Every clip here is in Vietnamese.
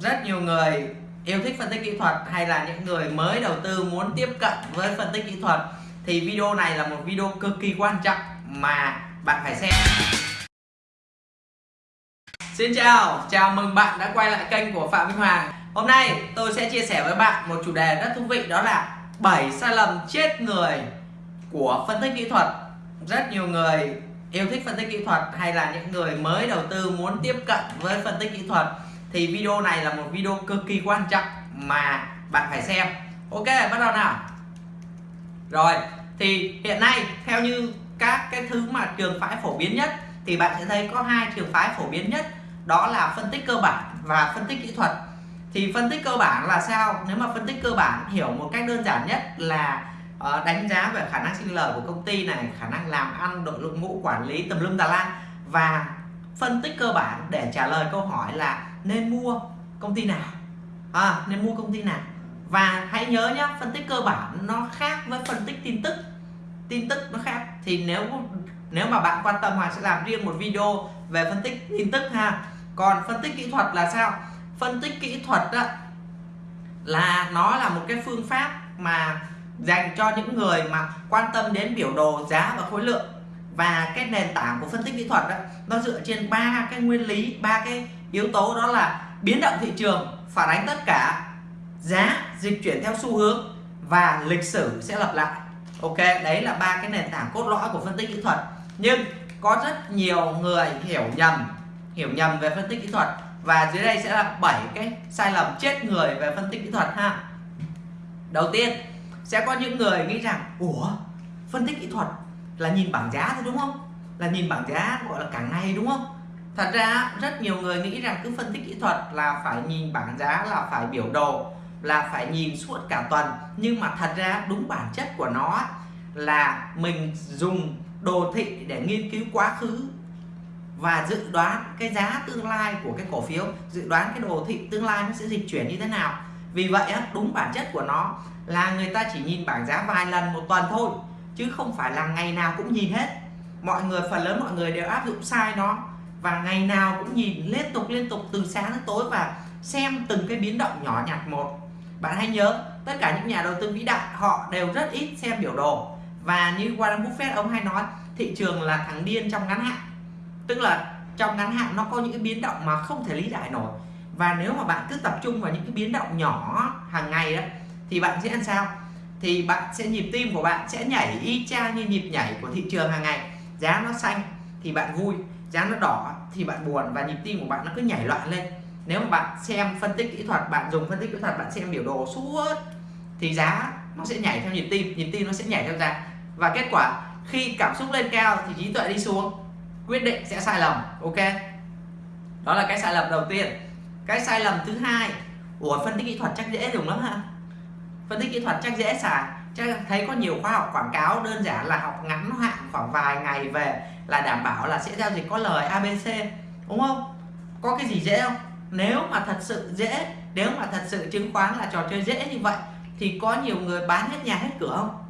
rất nhiều người yêu thích phân tích kỹ thuật hay là những người mới đầu tư muốn tiếp cận với phân tích kỹ thuật thì video này là một video cực kỳ quan trọng mà bạn phải xem. Xin chào, chào mừng bạn đã quay lại kênh của Phạm Minh Hoàng. Hôm nay tôi sẽ chia sẻ với bạn một chủ đề rất thú vị đó là 7 sai lầm chết người của phân tích kỹ thuật. Rất nhiều người yêu thích phân tích kỹ thuật hay là những người mới đầu tư muốn tiếp cận với phân tích kỹ thuật thì video này là một video cực kỳ quan trọng mà bạn phải xem. Ok, bắt đầu nào. Rồi, thì hiện nay theo như các cái thứ mà trường phái phổ biến nhất thì bạn sẽ thấy có hai trường phái phổ biến nhất. Đó là phân tích cơ bản và phân tích kỹ thuật. Thì phân tích cơ bản là sao? Nếu mà phân tích cơ bản hiểu một cách đơn giản nhất là ờ, đánh giá về khả năng sinh lời của công ty này, khả năng làm ăn, đội ngũ, quản lý tầm lum tà lan và phân tích cơ bản để trả lời câu hỏi là nên mua công ty nào? À, nên mua công ty nào? Và hãy nhớ nhá phân tích cơ bản nó khác với phân tích tin tức. Tin tức nó khác thì nếu nếu mà bạn quan tâm Hoàng sẽ làm riêng một video về phân tích tin tức ha. Còn phân tích kỹ thuật là sao? Phân tích kỹ thuật đó là nó là một cái phương pháp mà dành cho những người mà quan tâm đến biểu đồ giá và khối lượng. Và cái nền tảng của phân tích kỹ thuật đó, nó dựa trên ba cái nguyên lý ba cái yếu tố đó là biến động thị trường, phản ánh tất cả, giá dịch chuyển theo xu hướng và lịch sử sẽ lặp lại. Ok, đấy là ba cái nền tảng cốt lõi của phân tích kỹ thuật. Nhưng có rất nhiều người hiểu nhầm hiểu nhầm về phân tích kỹ thuật và dưới đây sẽ là 7 cái sai lầm chết người về phân tích kỹ thuật ha. Đầu tiên, sẽ có những người nghĩ rằng, ủa, phân tích kỹ thuật là nhìn bảng giá thôi, đúng không? Là nhìn bảng giá, gọi là cả ngày, đúng không? Thật ra, rất nhiều người nghĩ rằng cứ phân tích kỹ thuật là phải nhìn bảng giá, là phải biểu đồ, là phải nhìn suốt cả tuần. Nhưng mà thật ra, đúng bản chất của nó là mình dùng đồ thị để nghiên cứu quá khứ và dự đoán cái giá tương lai của cái cổ phiếu. Dự đoán cái đồ thị tương lai nó sẽ dịch chuyển như thế nào. Vì vậy đúng bản chất của nó là người ta chỉ nhìn bảng giá vài lần một tuần thôi, chứ không phải là ngày nào cũng nhìn hết. Mọi người, phần lớn mọi người đều áp dụng sai nó và ngày nào cũng nhìn liên tục liên tục từ sáng đến tối và xem từng cái biến động nhỏ nhặt một. Bạn hãy nhớ, tất cả những nhà đầu tư vĩ đại, họ đều rất ít xem biểu đồ. Và như Warren Buffett, ông hay nói, thị trường là thằng điên trong ngắn hạn. Tức là trong ngắn hạn nó có những cái biến động mà không thể lý giải nổi. Và nếu mà bạn cứ tập trung vào những cái biến động nhỏ hàng ngày đó thì bạn sẽ làm sao? Thì bạn sẽ nhịp tim của bạn sẽ nhảy y chang như nhịp nhảy của thị trường hàng ngày. Giá nó xanh thì bạn vui giá nó đỏ thì bạn buồn và nhịp tim của bạn nó cứ nhảy loạn lên. Nếu mà bạn xem phân tích kỹ thuật, bạn dùng phân tích kỹ thuật, bạn xem biểu đồ suốt thì giá nó sẽ nhảy theo nhịp tim nhịp tim nó sẽ nhảy theo giá. Và kết quả, khi cảm xúc lên cao thì trí tuệ đi xuống, quyết định sẽ sai lầm, ok? Đó là cái sai lầm đầu tiên. Cái sai lầm thứ hai, ủa, phân tích kỹ thuật chắc dễ dùng lắm ha phân tích kỹ thuật chắc dễ xài chắc thấy có nhiều khóa học quảng cáo, đơn giản là học ngắn hạn khoảng vài ngày về là đảm bảo là sẽ giao dịch có lời ABC đúng không? Có cái gì dễ không? Nếu mà thật sự dễ, nếu mà thật sự chứng khoán là trò chơi dễ như vậy, thì có nhiều người bán hết nhà hết cửa không?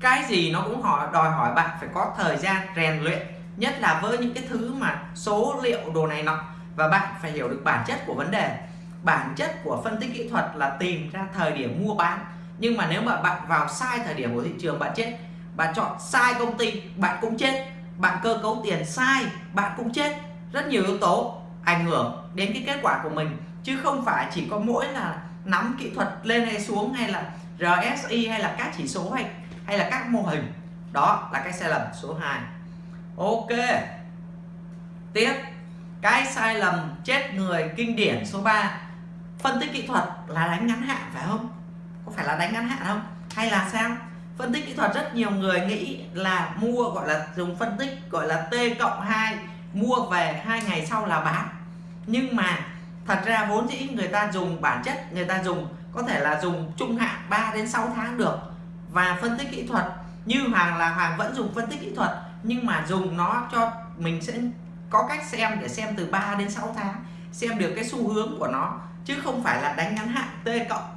Cái gì nó cũng hỏi, đòi hỏi bạn phải có thời gian rèn luyện, nhất là với những cái thứ mà số liệu đồ này nọ, và bạn phải hiểu được bản chất của vấn đề. Bản chất của phân tích kỹ thuật là tìm ra thời điểm mua bán nhưng mà nếu mà bạn vào sai thời điểm của thị trường, bạn chết. Bạn chọn sai công ty, bạn cũng chết. Bạn cơ cấu tiền sai, bạn cũng chết. Rất nhiều yếu tố ảnh hưởng đến cái kết quả của mình. Chứ không phải chỉ có mỗi là nắm kỹ thuật lên hay xuống hay là RSI hay là các chỉ số hay hay là các mô hình. Đó là cái sai lầm số 2 Ok. Tiếp. Cái sai lầm chết người, kinh điển số 3 phân tích kỹ thuật là đánh ngắn hạn phải không? Có phải là đánh ngắn hạn không? Hay là sao? Phân tích kỹ thuật, rất nhiều người nghĩ là mua, gọi là dùng phân tích, gọi là T cộng 2 mua về hai ngày sau là bán. Nhưng mà thật ra vốn dĩ người ta dùng bản chất, người ta dùng có thể là dùng trung hạn 3 đến 6 tháng được. Và phân tích kỹ thuật, như Hoàng là Hoàng vẫn dùng phân tích kỹ thuật, nhưng mà dùng nó cho mình sẽ có cách xem để xem từ 3 đến 6 tháng, xem được cái xu hướng của nó, chứ không phải là đánh ngắn hạn T cộng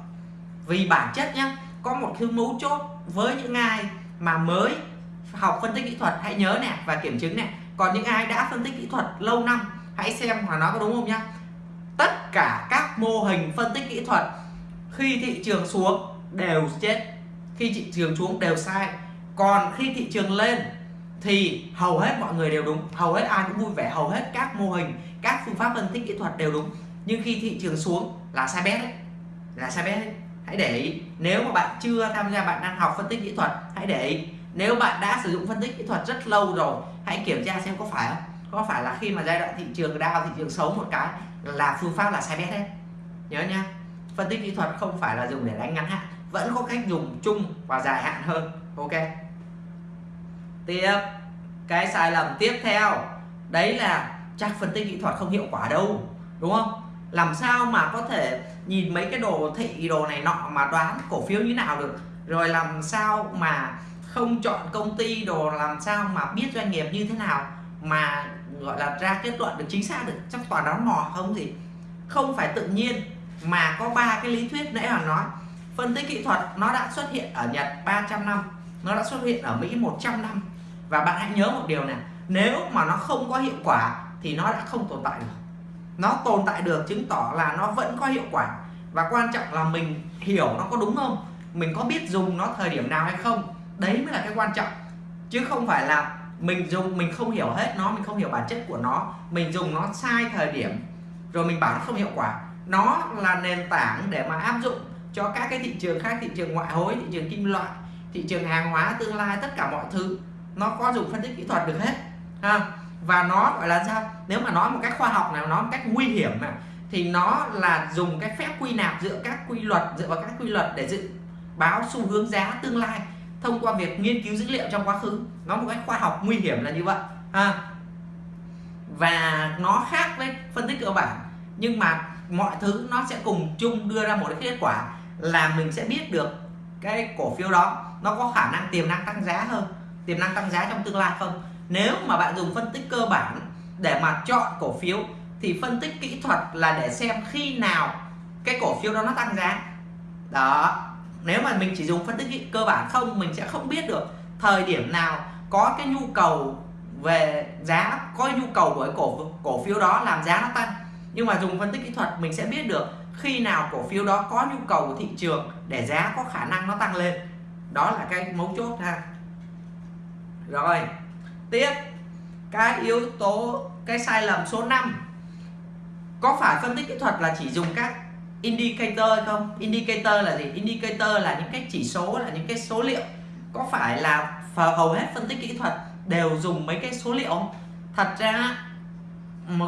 vì bản chất nhá, có một thứ mấu chốt với những ai mà mới học phân tích kỹ thuật, hãy nhớ nè và kiểm chứng nè. Còn những ai đã phân tích kỹ thuật lâu năm, hãy xem mà nó có đúng không nhá. Tất cả các mô hình phân tích kỹ thuật khi thị trường xuống đều chết, khi thị trường xuống đều sai. Còn khi thị trường lên thì hầu hết mọi người đều đúng, hầu hết ai cũng vui vẻ, hầu hết các mô hình, các phương pháp phân tích kỹ thuật đều đúng. Nhưng khi thị trường xuống là sai bét đấy, là sai bét đấy hãy để ý, nếu mà bạn chưa tham gia, bạn đang học phân tích kỹ thuật, hãy để ý. Nếu bạn đã sử dụng phân tích kỹ thuật rất lâu rồi, hãy kiểm tra xem có phải không? Có phải là khi mà giai đoạn thị trường đau thị trường xấu một cái là phương pháp là sai bét đấy nhớ nha, phân tích kỹ thuật không phải là dùng để đánh ngắn hạn, vẫn có cách dùng chung và dài hạn hơn. Ok. Tiếp. Cái sai lầm tiếp theo, đấy là chắc phân tích kỹ thuật không hiệu quả đâu, đúng không? Làm sao mà có thể nhìn mấy cái đồ thị, đồ này nọ mà đoán cổ phiếu như nào được? Rồi làm sao mà không chọn công ty, đồ làm sao mà biết doanh nghiệp như thế nào mà, gọi là, ra kết luận được chính xác được? Chắc toàn đoán mò không gì không phải tự nhiên mà có ba cái lý thuyết nãy hoàng nói. Phân tích kỹ thuật, nó đã xuất hiện ở Nhật 300 năm, nó đã xuất hiện ở Mỹ 100 năm. Và bạn hãy nhớ một điều này nếu mà nó không có hiệu quả thì nó đã không tồn tại được nó tồn tại được, chứng tỏ là nó vẫn có hiệu quả. Và quan trọng là mình hiểu nó có đúng không? Mình có biết dùng nó thời điểm nào hay không? Đấy mới là cái quan trọng. Chứ không phải là mình dùng, mình không hiểu hết nó, mình không hiểu bản chất của nó. Mình dùng nó sai thời điểm, rồi mình bảo nó không hiệu quả. Nó là nền tảng để mà áp dụng cho các cái thị trường khác, thị trường ngoại hối, thị trường kim loại, thị trường hàng hóa, tương lai, tất cả mọi thứ. Nó có dùng phân tích kỹ thuật được hết, ha? Và nó gọi là sao? Nếu mà nói một cách khoa học nào nó một cách nguy hiểm mà thì nó là dùng cái phép quy nạp dựa các quy luật, dựa vào các quy luật để dự báo xu hướng giá tương lai thông qua việc nghiên cứu dữ liệu trong quá khứ. Nó một cách khoa học nguy hiểm là như vậy, ha. Và nó khác với phân tích cơ bản, nhưng mà mọi thứ nó sẽ cùng chung đưa ra một cái kết quả là mình sẽ biết được cái cổ phiếu đó nó có khả năng tiềm năng tăng giá hơn, tiềm năng tăng giá trong tương lai không? Nếu mà bạn dùng phân tích cơ bản để mà chọn cổ phiếu, thì phân tích kỹ thuật là để xem khi nào cái cổ phiếu đó nó tăng giá. Đó. Nếu mà mình chỉ dùng phân tích cơ bản không, mình sẽ không biết được thời điểm nào có cái nhu cầu về giá, có nhu cầu của cái cổ cổ phiếu đó làm giá nó tăng. Nhưng mà dùng phân tích kỹ thuật, mình sẽ biết được khi nào cổ phiếu đó có nhu cầu của thị trường để giá có khả năng nó tăng lên. Đó là cái mấu chốt ha. Rồi tiếp. Cái yếu tố, cái sai lầm số 5 có phải phân tích kỹ thuật là chỉ dùng các indicator hay không? Indicator là gì? Indicator là những cái chỉ số, là những cái số liệu. Có phải là hầu hết phân tích kỹ thuật đều dùng mấy cái số liệu không? Thật ra mà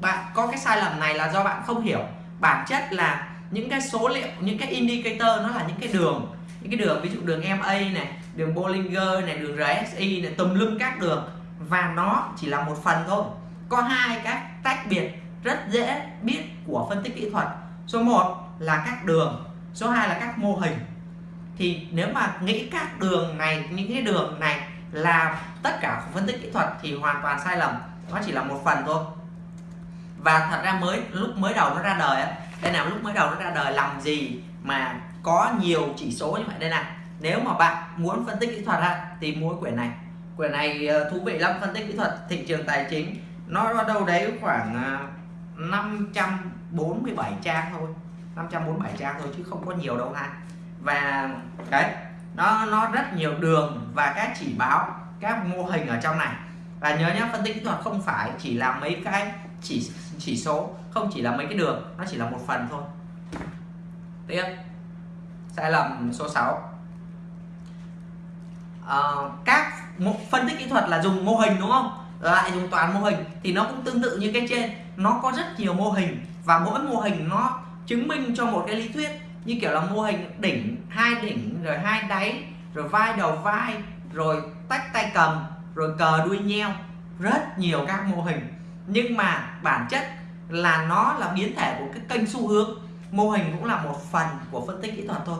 bạn có cái sai lầm này là do bạn không hiểu. Bản chất là những cái số liệu, những cái indicator nó là những cái đường. Những cái đường, ví dụ đường MA này đường Bollinger này, đường RSI này, tùm lum các đường. Và nó chỉ là một phần thôi. Có hai các tách biệt rất dễ biết của phân tích kỹ thuật. Số 1 là các đường, số 2 là các mô hình. Thì nếu mà nghĩ các đường này những cái đường này là tất cả phân tích kỹ thuật thì hoàn toàn sai lầm. Nó chỉ là một phần thôi. Và thật ra mới, lúc mới đầu nó ra đời á, đây nào, lúc mới đầu nó ra đời làm gì mà có nhiều chỉ số như vậy? Đây này nếu mà bạn muốn phân tích kỹ thuật ha thì mua quyển này. Quyển này ờ, thú vị lắm, phân tích kỹ thuật, thị trường tài chính. Nó đâu đấy khoảng ờ, 547 trang thôi. 547 trang thôi, chứ không có nhiều đâu ha. Và, đấy, nó nó rất nhiều đường và các chỉ báo, các mô hình ở trong này. Và nhớ nhé phân tích kỹ thuật không phải chỉ là mấy cái chỉ chỉ số, không chỉ là mấy cái đường, nó chỉ là một phần thôi. Tiếp. Sai lầm số 6 uh, các phân tích kỹ thuật là dùng mô hình đúng không? Lại dùng toàn mô hình thì nó cũng tương tự như cái trên. Nó có rất nhiều mô hình và mỗi mô hình nó chứng minh cho một cái lý thuyết như kiểu là mô hình đỉnh hai đỉnh rồi hai đáy rồi vai đầu vai rồi tách tay cầm rồi cờ đuôi nheo. Rất nhiều các mô hình. Nhưng mà bản chất là nó là biến thể của cái kênh xu hướng. Mô hình cũng là một phần của phân tích kỹ thuật thôi.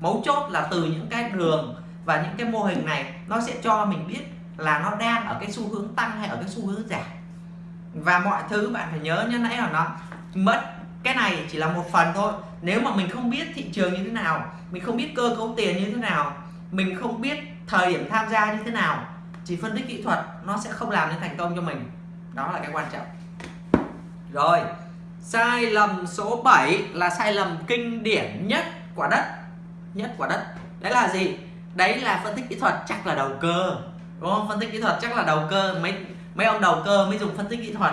Mấu chốt là từ những cái đường và những cái mô hình này, nó sẽ cho mình biết là nó đang ở cái xu hướng tăng hay ở cái xu hướng giảm. Và mọi thứ bạn phải nhớ như nãy là nó mất, cái này chỉ là một phần thôi. Nếu mà mình không biết thị trường như thế nào, mình không biết cơ cấu tiền như thế nào, mình không biết thời điểm tham gia như thế nào, chỉ phân tích kỹ thuật, nó sẽ không làm nên thành công cho mình. Đó là cái quan trọng. Rồi, sai lầm số 7 là sai lầm kinh điển nhất quả đất. Nhất quả đất. Đấy là gì? Đấy là phân tích kỹ thuật chắc là đầu cơ đúng không? Phân tích kỹ thuật chắc là đầu cơ. Mấy mấy ông đầu cơ mới dùng phân tích kỹ thuật.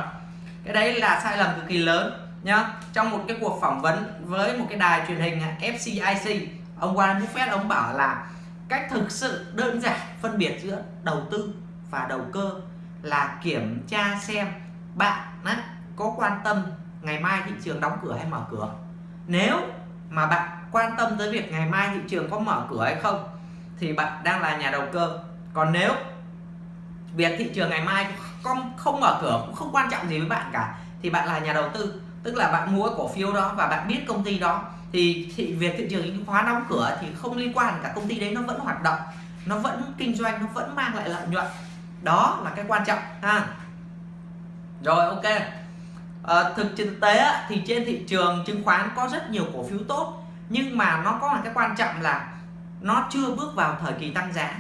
Cái đấy là sai lầm cực kỳ lớn nhá. Trong một cái cuộc phỏng vấn với một cái đài truyền hình à, FCIC ông Warren Buffett ông bảo là cách thực sự đơn giản phân biệt giữa đầu tư và đầu cơ là kiểm tra xem bạn á, có quan tâm ngày mai thị trường đóng cửa hay mở cửa. Nếu mà bạn quan tâm tới việc ngày mai thị trường có mở cửa hay không thì bạn đang là nhà đầu cơ. Còn nếu việc thị trường ngày mai không không mở cửa cũng không quan trọng gì với bạn cả thì bạn là nhà đầu tư tức là bạn mua cổ phiếu đó và bạn biết công ty đó thì, thì việc thị trường chứng khoán đóng cửa thì không liên quan cả công ty đấy nó vẫn hoạt động nó vẫn kinh doanh nó vẫn mang lại lợi nhuận. Đó là cái quan trọng ha. Rồi ok. À, thực thực tế thì trên thị trường chứng khoán có rất nhiều cổ phiếu tốt nhưng mà nó có một cái quan trọng là nó chưa bước vào thời kỳ tăng giá.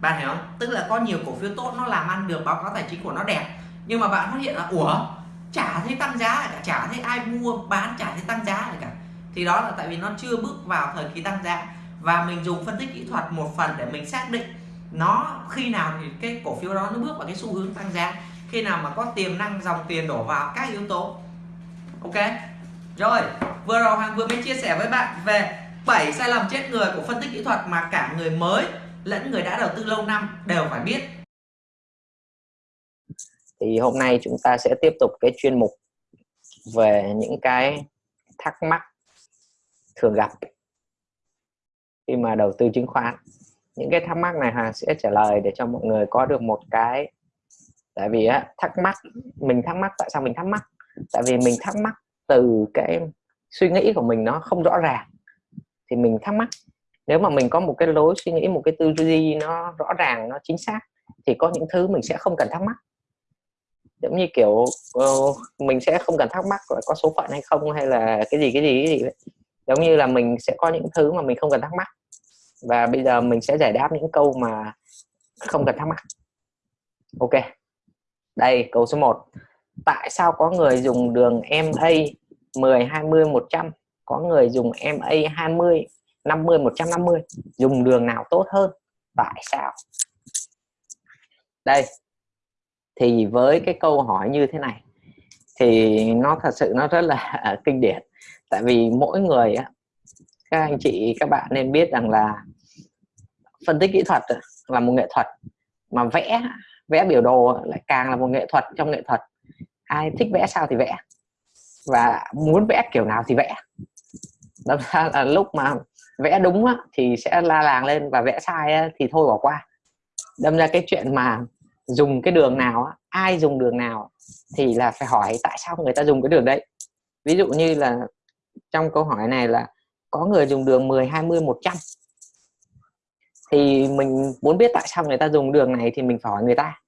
Bạn hiểu không? Tức là có nhiều cổ phiếu tốt nó làm ăn được, báo cáo tài chính của nó đẹp. Nhưng mà bạn phát hiện là, ủa, chả thấy tăng giá cả, chả thấy ai mua, bán, chả thấy tăng giá cả. Thì đó là tại vì nó chưa bước vào thời kỳ tăng giá. Và mình dùng phân tích kỹ thuật một phần để mình xác định nó khi nào thì cái cổ phiếu đó nó bước vào cái xu hướng tăng giá. Khi nào mà có tiềm năng, dòng tiền đổ vào các yếu tố. Ok? Rồi, vừa rồi hoàng vừa mới chia sẻ với bạn về 7 sai lầm chết người của phân tích kỹ thuật mà cả người mới lẫn người đã đầu tư lâu năm đều phải biết. Thì hôm nay chúng ta sẽ tiếp tục cái chuyên mục về những cái thắc mắc thường gặp khi mà đầu tư chứng khoán. Những cái thắc mắc này Hà sẽ trả lời để cho mọi người có được một cái tại vì á, thắc mắc mình thắc mắc tại sao mình thắc mắc? Tại vì mình thắc mắc từ cái suy nghĩ của mình nó không rõ ràng thì mình thắc mắc. Nếu mà mình có một cái lối suy nghĩ một cái tư duy nó rõ ràng nó chính xác thì có những thứ mình sẽ không cần thắc mắc. Giống như kiểu uh, mình sẽ không cần thắc mắc là có số phận hay không hay là cái gì cái gì cái gì vậy. giống như là mình sẽ có những thứ mà mình không cần thắc mắc. Và bây giờ mình sẽ giải đáp những câu mà không cần thắc mắc. Ok. Đây câu số 1 tại sao có người dùng đường MA 10 20 100 có người dùng MA 20 50 150 dùng đường nào tốt hơn? Tại sao? Đây, thì với cái câu hỏi như thế này, thì nó thật sự nó rất là kinh điển. Tại vì mỗi người á, các anh chị, các bạn nên biết rằng là phân tích kỹ thuật là một nghệ thuật. Mà vẽ vẽ biểu đồ lại càng là một nghệ thuật trong nghệ thuật. Ai thích vẽ sao thì vẽ. Và muốn vẽ kiểu nào thì vẽ đâm ra là lúc mà vẽ đúng á, thì sẽ la làng lên và vẽ sai á, thì thôi bỏ qua. Đâm ra cái chuyện mà dùng cái đường nào ai dùng đường nào thì là phải hỏi tại sao người ta dùng cái đường đấy. Ví dụ như là trong câu hỏi này là có người dùng đường 10 20 100 thì mình muốn biết tại sao người ta dùng đường này thì mình phải hỏi người ta.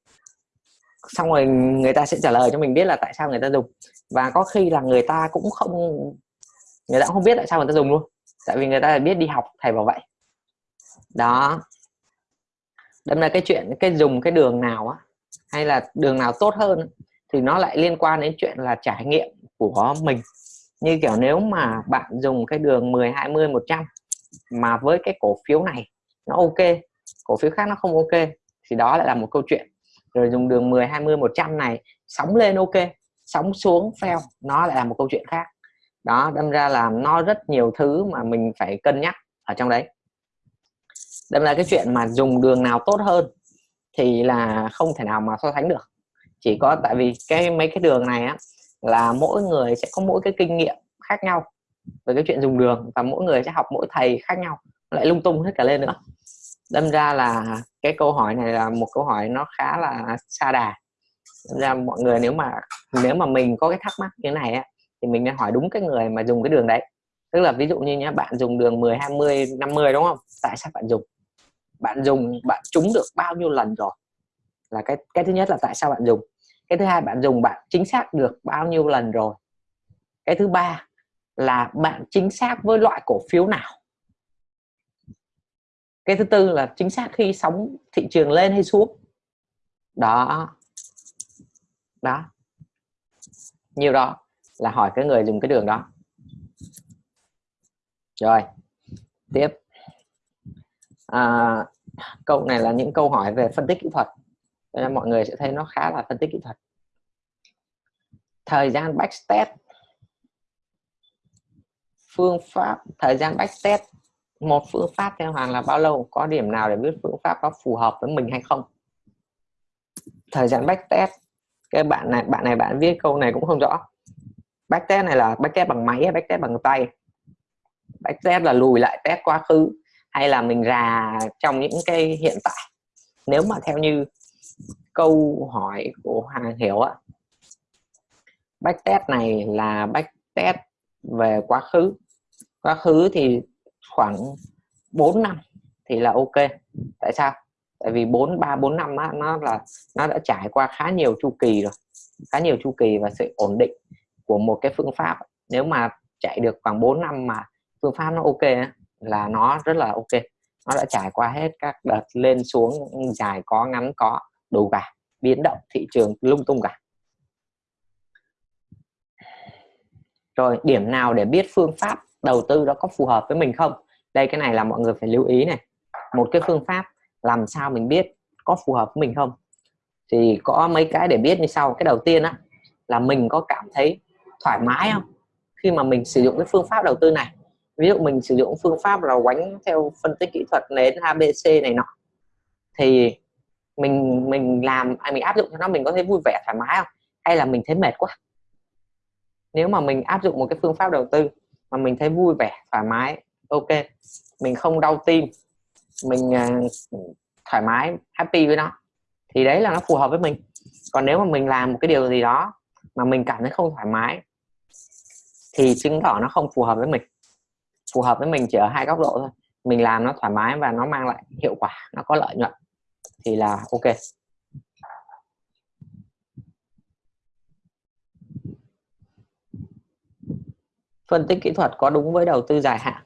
Xong rồi người ta sẽ trả lời cho mình biết là tại sao người ta dùng. Và có khi là người ta cũng không người ta cũng không biết tại sao người ta dùng luôn. Tại vì người ta biết đi học thầy bảo vậy. Đó. Đâm ra cái chuyện, cái dùng cái đường nào á, hay là đường nào tốt hơn thì nó lại liên quan đến chuyện là trải nghiệm của mình. Như kiểu nếu mà bạn dùng cái đường 10 20 100 mà với cái cổ phiếu này nó ok, cổ phiếu khác nó không ok, thì đó lại là một câu chuyện. Rồi dùng đường 10 20 100 này, sóng lên ok, sóng xuống fail, nó lại là một câu chuyện khác đó, đâm ra là nó rất nhiều thứ mà mình phải cân nhắc ở trong đấy. Đâm ra cái chuyện mà dùng đường nào tốt hơn thì là không thể nào mà so sánh được. Chỉ có tại vì cái, mấy cái đường này á, là mỗi người sẽ có mỗi cái kinh nghiệm khác nhau về cái chuyện dùng đường và mỗi người sẽ học mỗi thầy khác nhau, lại lung tung hết cả lên nữa. Đâm ra là cái câu hỏi này là một câu hỏi nó khá là xa đà. Đâm ra mọi người nếu mà nếu mà mình có cái thắc mắc như này á thì mình nên hỏi đúng cái người mà dùng cái đường đấy. Tức là ví dụ như nhá, bạn dùng đường 10 20 50 đúng không? Tại sao bạn dùng? Bạn dùng, bạn trúng được bao nhiêu lần rồi? Là cái cái thứ nhất là tại sao bạn dùng. Cái thứ hai, bạn dùng bạn chính xác được bao nhiêu lần rồi? Cái thứ ba là bạn chính xác với loại cổ phiếu nào? Cái thứ tư là chính xác khi sóng thị trường lên hay xuống? Đó. Đó. Nhiều đó là hỏi cái người dùng cái đường đó. Rồi tiếp. À, câu này là những câu hỏi về phân tích kỹ thuật nên mọi người sẽ thấy nó khá là phân tích kỹ thuật. Thời gian backtest phương pháp thời gian backtest một phương pháp theo hoàng là bao lâu có điểm nào để biết phương pháp có phù hợp với mình hay không? Thời gian backtest cái bạn này bạn này bạn viết câu này cũng không rõ backtest này là backtest bằng máy hay backtest bằng tay? Backtest là lùi lại test quá khứ hay là mình rà trong những cái hiện tại? Nếu mà theo như câu hỏi của Hoàng Hiểu á backtest này là backtest về quá khứ. Quá khứ thì khoảng 4 năm thì là ok. Tại sao? Tại vì 4 3 4 năm á, nó là nó đã trải qua khá nhiều chu kỳ rồi. Khá nhiều chu kỳ và sự ổn định của một cái phương pháp, nếu mà chạy được khoảng 4 năm mà phương pháp nó ok là nó rất là ok. Nó đã trải qua hết các đợt lên xuống, dài có, ngắn có đủ cả biến động thị trường lung tung cả. Rồi, điểm nào để biết phương pháp đầu tư đó có phù hợp với mình không? Đây, cái này là mọi người phải lưu ý này. Một cái phương pháp làm sao mình biết có phù hợp với mình không? Thì có mấy cái để biết như sau. Cái đầu tiên á, là mình có cảm thấy thoải mái không? Khi mà mình sử dụng cái phương pháp đầu tư này ví dụ mình sử dụng phương pháp là quánh theo phân tích kỹ thuật nến ABC này nọ thì mình mình làm à, mình áp dụng cho nó mình có thấy vui vẻ thoải mái không? Hay là mình thấy mệt quá? Nếu mà mình áp dụng một cái phương pháp đầu tư mà mình thấy vui vẻ thoải mái ok mình không đau tim mình uh, thoải mái happy với nó thì đấy là nó phù hợp với mình. Còn nếu mà mình làm một cái điều gì đó mà mình cảm thấy không thoải mái, thì chứng tỏ nó không phù hợp với mình. Phù hợp với mình chỉ ở hai góc độ thôi. Mình làm nó thoải mái và nó mang lại hiệu quả, nó có lợi nhuận, thì là ok. Phân tích kỹ thuật có đúng với đầu tư dài hạn?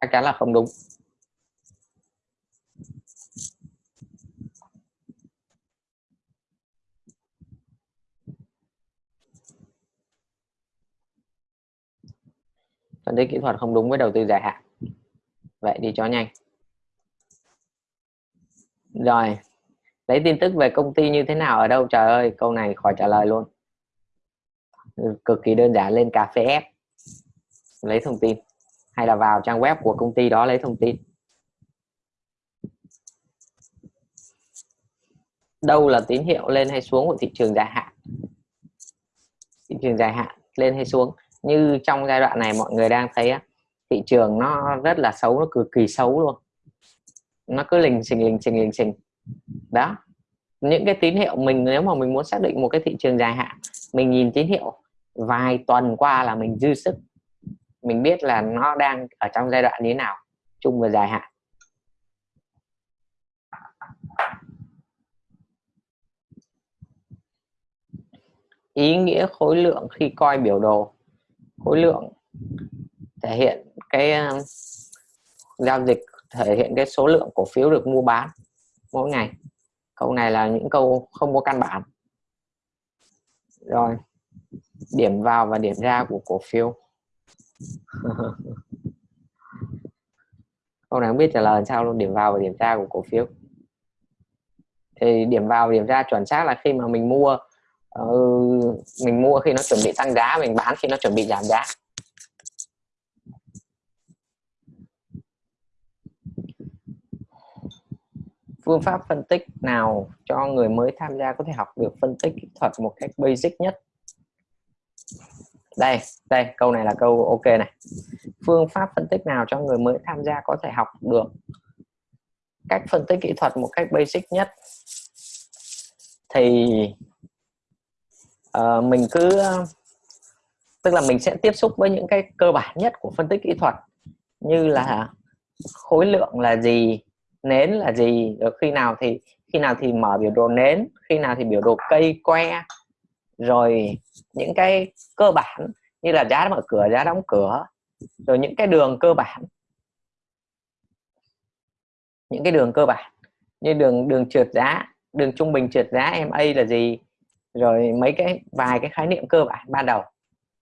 Chắc chắn là không đúng. Phân tích kỹ thuật không đúng với đầu tư dài hạn. Vậy đi cho nhanh. Rồi, lấy tin tức về công ty như thế nào ở đâu? Trời ơi, câu này khỏi trả lời luôn. Cực kỳ đơn giản, lên cà phê ép lấy thông tin. Hay là vào trang web của công ty đó lấy thông tin. Đâu là tín hiệu lên hay xuống của thị trường dài hạn? Thị trường dài hạn lên hay xuống? Như trong giai đoạn này mọi người đang thấy thị trường nó rất là xấu, nó cực kỳ xấu luôn. Nó cứ lình xình lình xình lình xình. Đó. Những cái tín hiệu mình, nếu mà mình muốn xác định một cái thị trường dài hạn, mình nhìn tín hiệu vài tuần qua là mình dư sức. Mình biết là nó đang ở trong giai đoạn như thế nào, chung và dài hạn. Ý nghĩa khối lượng khi coi biểu đồ khối lượng thể hiện cái ờ, giao dịch, thể hiện cái số lượng cổ phiếu được mua bán mỗi ngày. Câu này là những câu không có căn bản. Rồi, điểm vào và điểm ra của cổ phiếu. Câu này không biết trả lời sao luôn, điểm vào và điểm ra của cổ phiếu. Thì điểm vào và điểm ra chuẩn xác là khi mà mình mua uh, mình mua khi nó chuẩn bị tăng giá mình bán khi nó chuẩn bị giảm giá. Phương pháp phân tích nào cho người mới tham gia có thể học được phân tích kỹ thuật một cách basic nhất? Đây đây câu này là câu ok này. Phương pháp phân tích nào cho người mới tham gia có thể học được cách phân tích kỹ thuật một cách basic nhất? Thì uh, mình cứ tức là mình sẽ tiếp xúc với những cái cơ bản nhất của phân tích kỹ thuật như là khối lượng là gì nến là gì rồi khi nào thì khi nào thì mở biểu đồ nến khi nào thì biểu đồ cây que rồi những cái cơ bản như là giá mở cửa giá đóng cửa rồi những cái đường cơ bản. Những cái đường cơ bản như đường đường trượt giá đường trung bình trượt giá MA là gì rồi mấy cái, vài cái khái niệm cơ bản ban đầu.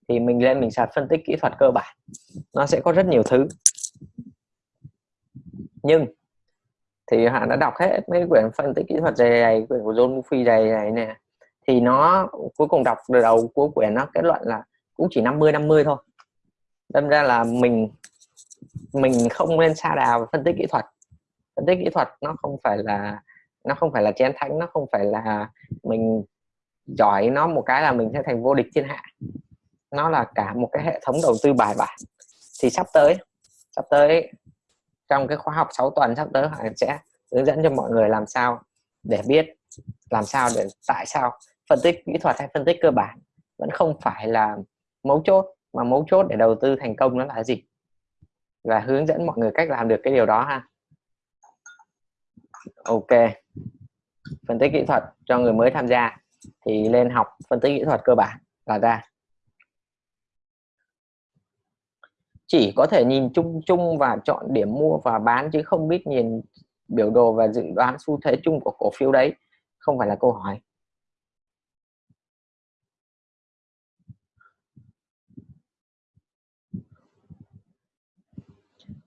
Thì mình lên mình sạc phân tích kỹ thuật cơ bản. Nó sẽ có rất nhiều thứ. Nhưng thì họ đã đọc hết mấy quyển phân tích kỹ thuật dày dày quyển của John Murphy dày dày nè. Thì nó cuối cùng đọc từ đầu cuối quyển nó kết luận là cũng chỉ 50 50 thôi. Đâm ra là mình mình không nên xa đào phân tích kỹ thuật. Phân tích kỹ thuật nó không phải là, nó không phải là chén thánh, nó không phải là mình giỏi nó một cái là mình sẽ thành vô địch thiên hạ. Nó là cả một cái hệ thống đầu tư bài bản. Thì sắp tới sắp tới, trong cái khóa học 6 tuần sắp tới họ sẽ hướng dẫn cho mọi người làm sao để biết, làm sao để tại sao phân tích kỹ thuật hay phân tích cơ bản vẫn không phải là mấu chốt, mà mấu chốt để đầu tư thành công nó là gì? Và hướng dẫn mọi người cách làm được cái điều đó ha. Ok. Phân tích kỹ thuật cho người mới tham gia thì lên học phân tích kỹ thuật cơ bản là ra. Chỉ có thể nhìn chung chung và chọn điểm mua và bán chứ không biết nhìn biểu đồ và dự đoán xu thế chung của cổ phiếu đấy. Không phải là câu hỏi.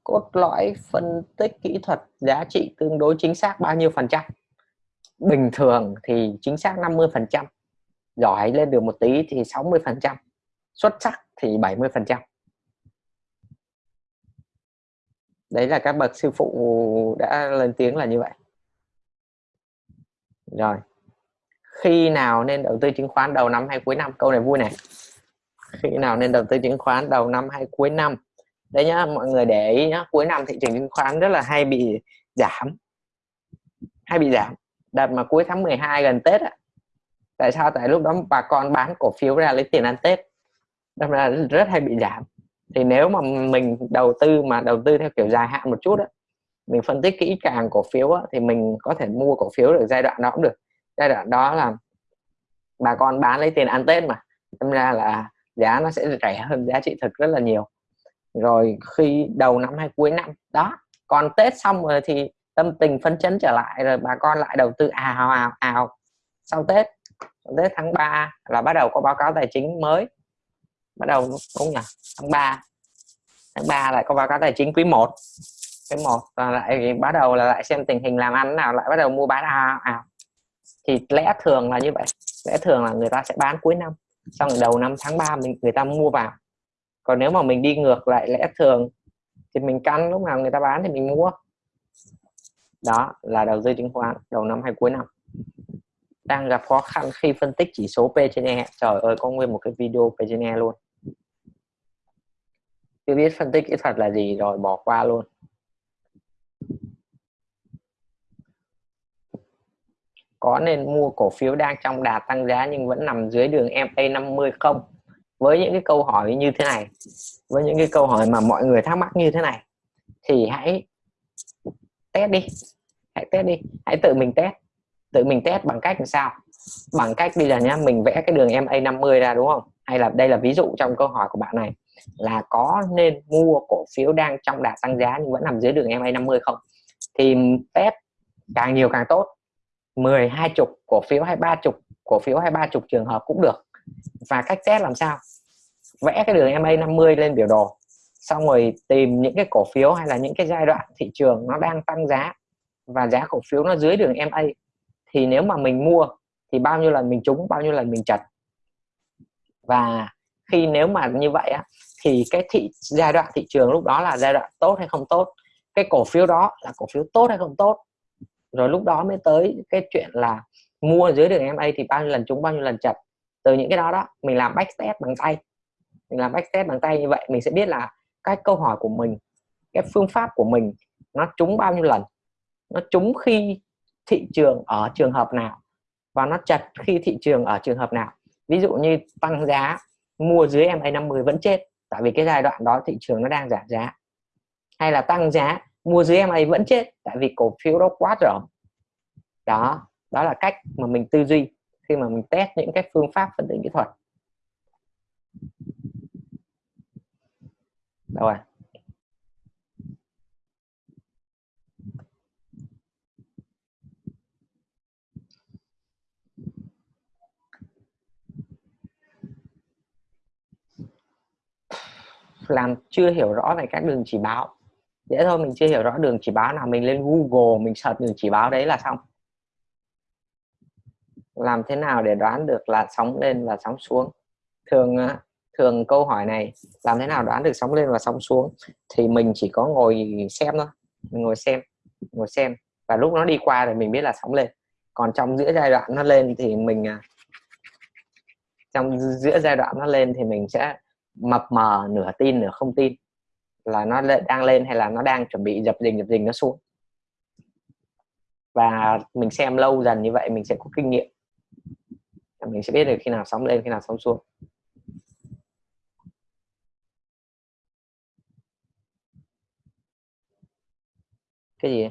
Cốt lõi phân tích kỹ thuật giá trị tương đối chính xác bao nhiêu phần trăm? Bình thường thì chính xác 50 phần trăm. Giỏi lên được một tí thì 60 phần trăm. Xuất sắc thì 70 phần trăm. Đấy là các bậc sư phụ đã lên tiếng là như vậy. Rồi. Khi nào nên đầu tư chứng khoán đầu năm hay cuối năm? Câu này vui này. Khi nào nên đầu tư chứng khoán đầu năm hay cuối năm? Đấy nhá, mọi người để ý nhá. Cuối năm thị trường chứng khoán rất là hay bị giảm. Hay bị giảm đợt mà cuối tháng 12 gần Tết ạ tại sao? Tại lúc đó bà con bán cổ phiếu ra lấy tiền ăn Tết. Đâm ra rất hay bị giảm. Thì nếu mà mình đầu tư mà đầu tư theo kiểu dài hạn một chút á mình phân tích kỹ càng cổ phiếu á, thì mình có thể mua cổ phiếu được giai đoạn đó cũng được. Giai đoạn đó là bà con bán lấy tiền ăn Tết mà. Đâm ra là giá nó sẽ rẻ hơn giá trị thực rất là nhiều. Rồi khi đầu năm hay cuối năm đó còn Tết xong rồi thì tâm tình phấn chấn trở lại rồi bà con lại đầu tư ào ào ào sau Tết Tết tháng 3 là bắt đầu có báo cáo tài chính mới. Bắt đầu đúng nhỉ tháng 3 tháng 3 lại có báo cáo tài chính quý 1 quý 1 và lại bắt đầu là lại xem tình hình làm ăn nào, lại bắt đầu mua bán, ào ào thì lẽ thường là như vậy. Lẽ thường là người ta sẽ bán cuối năm. Xong rồi đầu năm tháng 3 mình, người ta mua vào. Còn nếu mà mình đi ngược lại lẽ thường thì mình căn lúc nào người ta bán thì mình mua đó, là đầu tư chứng khoán, đầu năm hay cuối năm. Đang gặp khó khăn khi phân tích chỉ số P trên E. Trời ơi, có nguyên một cái video P trên E luôn. Chưa biết phân tích kỹ thuật là gì rồi, bỏ qua luôn. Có nên mua cổ phiếu đang trong đà tăng giá nhưng vẫn nằm dưới đường MA 50 không? Với những cái câu hỏi như thế này, với những cái câu hỏi mà mọi người thắc mắc như thế này, thì hãy test đi hãy test đi. Hãy tự mình test. Tự mình test bằng cách làm sao? Bằng cách bây giờ nhá, mình vẽ cái đường MA 50 ra, đúng không? Hay là đây là ví dụ trong câu hỏi của bạn này, là có nên mua cổ phiếu đang trong đà tăng giá nhưng vẫn nằm dưới đường MA 50 không? Thì test càng nhiều càng tốt. 10 hai chục cổ phiếu hay ba chục cổ phiếu hay ba chục trường hợp cũng được. Và cách test làm sao? Vẽ cái đường MA 50 lên biểu đồ, xong rồi tìm những cái cổ phiếu hay là những cái giai đoạn thị trường nó đang tăng giá và giá cổ phiếu nó dưới đường MA thì nếu mà mình mua thì bao nhiêu lần mình trúng, bao nhiêu lần mình chật và khi nếu mà như vậy á, thì cái thị, giai đoạn thị trường lúc đó là giai đoạn tốt hay không tốt, cái cổ phiếu đó là cổ phiếu tốt hay không tốt. Rồi lúc đó mới tới cái chuyện là mua dưới đường MA thì bao nhiêu lần trúng, bao nhiêu lần chật từ những cái đó đó, mình làm backtest bằng tay. Mình làm backtest bằng tay như vậy, mình sẽ biết là cái câu hỏi của mình, cái phương pháp của mình nó trúng bao nhiêu lần nó trúng khi thị trường ở trường hợp nào và nó chặt khi thị trường ở trường hợp nào. Ví dụ như tăng giá mua dưới MA 50 vẫn chết, tại vì cái giai đoạn đó thị trường nó đang giảm giá. Hay là tăng giá mua dưới MA vẫn chết, tại vì cổ phiếu đó quá rộng. Đó đó là cách mà mình tư duy khi mà mình test những cái phương pháp phân tích kỹ thuật. Đâu rồi? Làm chưa hiểu rõ về các đường chỉ báo. Dễ thôi, mình chưa hiểu rõ đường chỉ báo nào, mình lên Google, mình search đường chỉ báo đấy là xong. Làm thế nào để đoán được là sóng lên và sóng xuống? Thường thường câu hỏi này, làm thế nào đoán được sóng lên và sóng xuống? Thì mình chỉ có ngồi xem thôi, mình ngồi xem ngồi xem. Và lúc nó đi qua thì mình biết là sóng lên. Còn trong giữa giai đoạn nó lên thì mình à, trong giữa giai đoạn nó lên thì mình sẽ mập mờ, nửa tin, nửa không tin là nó đang lên hay là nó đang chuẩn bị dập dình dập dình nó xuống. Và mình xem lâu dần như vậy mình sẽ có kinh nghiệm. Mình sẽ biết được khi nào sóng lên, khi nào sóng xuống. Cái gì?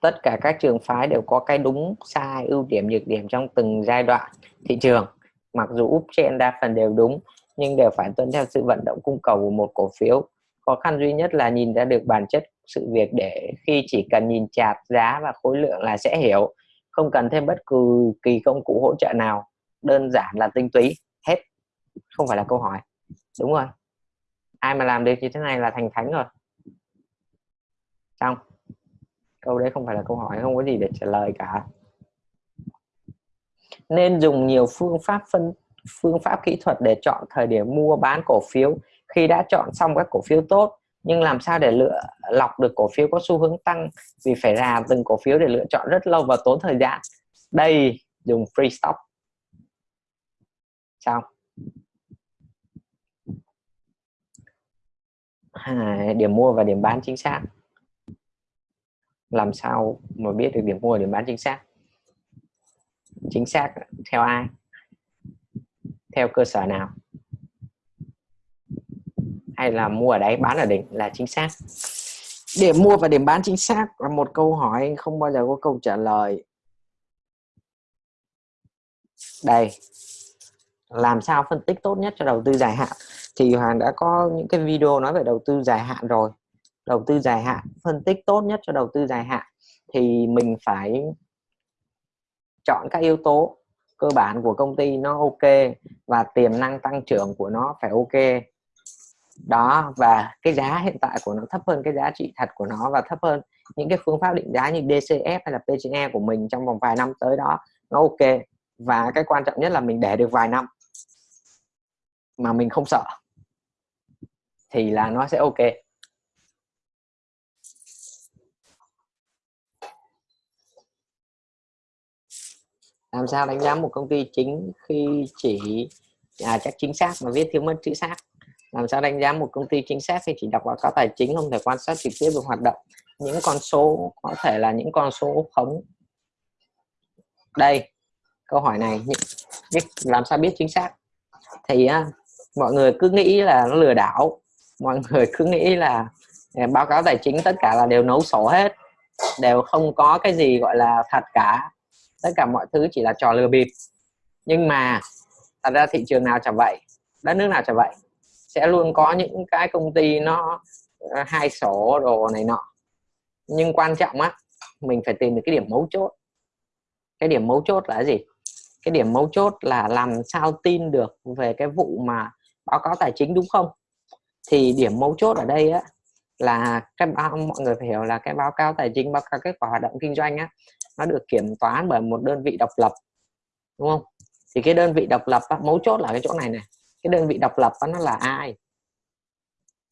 Tất cả các trường phái đều có cái đúng, sai, ưu điểm, nhược điểm trong từng giai đoạn thị trường. Mặc dù uptrend đa phần đều đúng nhưng đều phải tuân theo sự vận động cung cầu của một cổ phiếu. Khó khăn duy nhất là nhìn ra được bản chất sự việc để khi chỉ cần nhìn chart giá và khối lượng là sẽ hiểu, không cần thêm bất cứ kỳ công cụ hỗ trợ nào. Đơn giản là tinh túy, hết, không phải là câu hỏi. Đúng rồi. Ai mà làm được như thế này là thành thánh rồi. Xong. Câu đấy không phải là câu hỏi, không có gì để trả lời cả. Nên dùng nhiều phương pháp phân phương pháp kỹ thuật để chọn thời điểm mua bán cổ phiếu. Khi đã chọn xong các cổ phiếu tốt nhưng làm sao để lựa lọc được cổ phiếu có xu hướng tăng? Vì phải rà từng cổ phiếu để lựa chọn rất lâu và tốn thời gian. Đây dùng free stop xong à, điểm mua và điểm bán chính xác. Làm sao mà biết được điểm mua và điểm bán chính xác? Chính xác theo ai? Theo cơ sở nào? Hay là mua ở đấy, bán ở đỉnh là chính xác? Điểm mua và điểm bán chính xác là một câu hỏi không bao giờ có câu trả lời. Đây. Làm sao phân tích tốt nhất cho đầu tư dài hạn? Thì Hoàng đã có những cái video nói về đầu tư dài hạn rồi. Đầu tư dài hạn, phân tích tốt nhất cho đầu tư dài hạn. Thì mình phải chọn các yếu tố cơ bản của công ty nó ok và tiềm năng tăng trưởng của nó phải ok. Đó, và cái giá hiện tại của nó thấp hơn cái giá trị thật của nó và thấp hơn những cái phương pháp định giá như DCF hay là PCE của mình trong vòng vài năm tới đó, nó ok. Và cái quan trọng nhất là mình để được vài năm mà mình không sợ thì là nó sẽ ok. Làm sao đánh giá một công ty chính khi chỉ à, chắc chính xác mà viết thiếu mất chữ xác? Làm sao đánh giá một công ty chính xác khi chỉ đọc báo cáo tài chính không thể quan sát trực tiếp được hoạt động? Những con số có thể là những con số khống. Đây câu hỏi này làm sao biết chính xác? Thì à, mọi người cứ nghĩ là nó lừa đảo. Mọi người cứ nghĩ là à, báo cáo tài chính tất cả là đều nấu sổ hết. Đều không có cái gì gọi là thật cả tất cả mọi thứ chỉ là trò lừa bịp. Nhưng mà, thật ra thị trường nào chẳng vậy, đất nước nào chẳng vậy, sẽ luôn có những cái công ty nó ờ, hai sổ đồ này nọ. Nhưng quan trọng á, mình phải tìm được cái điểm mấu chốt. Cái điểm mấu chốt là gì? Cái điểm mấu chốt là làm sao tin được về cái vụ mà báo cáo tài chính đúng không? Thì điểm mấu chốt ở đây á, là cái báo, mọi người phải hiểu là cái báo cáo tài chính, báo cáo kết quả hoạt động kinh doanh á nó được kiểm toán bởi một đơn vị độc lập đúng không? Thì cái đơn vị độc lập á, mấu chốt là cái chỗ này này. Cái đơn vị độc lập á, nó là ai?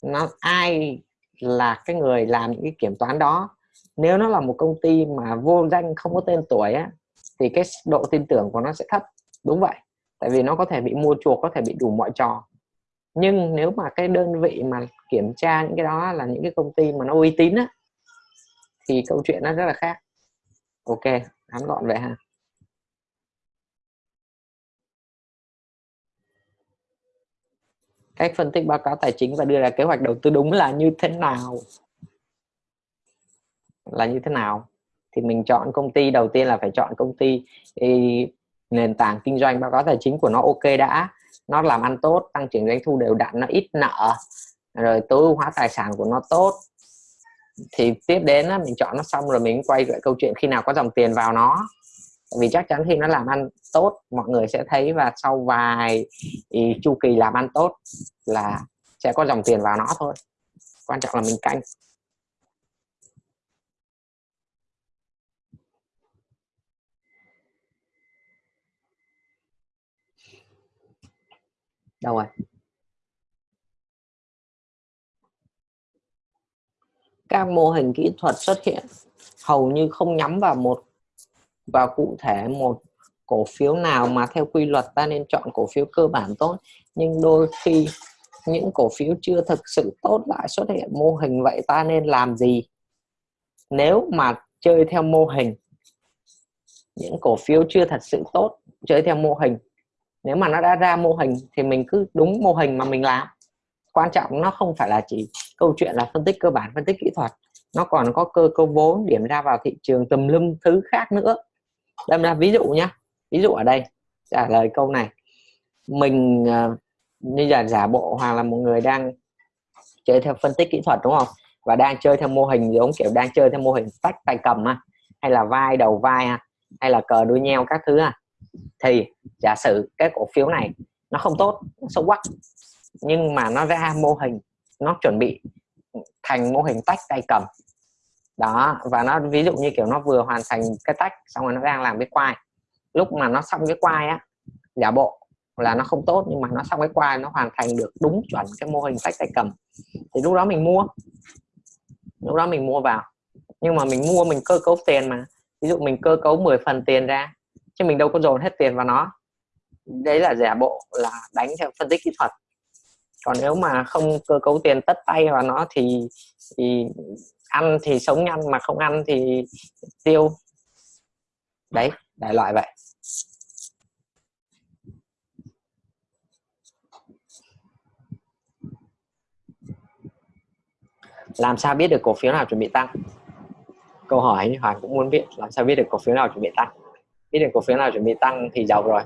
Nó ai là cái người làm những cái kiểm toán đó? Nếu nó là một công ty mà vô danh không có tên tuổi á thì cái độ tin tưởng của nó sẽ thấp. Đúng vậy. Tại vì nó có thể bị mua chuộc có thể bị đủ mọi trò. Nhưng nếu mà cái đơn vị mà kiểm tra những cái đó là những cái công ty mà nó uy tín á thì câu chuyện nó rất là khác ok, ngắn gọn vậy ha. Cách phân tích báo cáo tài chính và đưa ra kế hoạch đầu tư đúng là như thế nào? Là như thế nào? Thì mình chọn công ty, đầu tiên là phải chọn công ty. Nền tảng kinh doanh báo cáo tài chính của nó ok đã. Nó làm ăn tốt, tăng trưởng doanh thu đều đặn, nó ít nợ. Rồi tối ưu hóa tài sản của nó tốt thì tiếp đến á, mình chọn nó xong rồi mình quay lại câu chuyện khi nào có dòng tiền vào nó. Vì chắc chắn khi nó làm ăn tốt mọi người sẽ thấy và sau vài chu kỳ làm ăn tốt là sẽ có dòng tiền vào nó thôi. Quan trọng là mình canh. Đâu rồi? Các mô hình kỹ thuật xuất hiện. Hầu như không nhắm vào một, vào cụ thể một cổ phiếu nào mà theo quy luật ta nên chọn cổ phiếu cơ bản tốt. Nhưng đôi khi những cổ phiếu chưa thực sự tốt lại xuất hiện mô hình vậy ta nên làm gì? Nếu mà chơi theo mô hình, những cổ phiếu chưa thật sự tốt, chơi theo mô hình, nếu mà nó đã ra mô hình thì mình cứ đúng mô hình mà mình làm. Quan trọng nó không phải là chỉ câu chuyện là phân tích cơ bản, phân tích kỹ thuật. Nó còn có cơ cấu vốn, điểm ra vào thị trường, tùm lum thứ khác nữa. Đâm ra, ví dụ nhá, ví dụ ở đây, trả lời câu này. Mình à, như là giả bộ hoặc là một người đang chơi theo phân tích kỹ thuật, đúng không? Và đang chơi theo mô hình giống kiểu đang chơi theo mô hình tách tay cầm ha hay là vai, đầu vai ha hay là cờ đuôi nheo các thứ ha thì giả sử cái cổ phiếu này nó không tốt, nó xấu quắc nhưng mà nó ra mô hình nó chuẩn bị thành mô hình tách tay cầm. Đó, và nó, ví dụ như kiểu nó vừa hoàn thành cái tách, xong rồi nó đang làm cái quai. Lúc mà nó xong cái quai á, giả bộ là nó không tốt, nhưng mà nó xong cái quai, nó hoàn thành được đúng chuẩn cái mô hình tách tay cầm. Thì lúc đó mình mua. Lúc đó mình mua vào. Nhưng mà mình mua, mình cơ cấu tiền mà. Ví dụ mình cơ cấu 10 phần tiền ra, chứ mình đâu có dồn hết tiền vào nó. Đấy là giả bộ là đánh theo phân tích kỹ thuật còn nếu mà không cơ cấu tiền tất tay vào nó thì, thì ăn thì sống nhanh mà không ăn thì tiêu. Đấy đại loại vậy. Làm sao biết được cổ phiếu nào chuẩn bị tăng? Câu hỏi như Hoàng cũng muốn biết làm sao biết được cổ phiếu nào chuẩn bị tăng? Biết được cổ phiếu nào chuẩn bị tăng thì giàu rồi.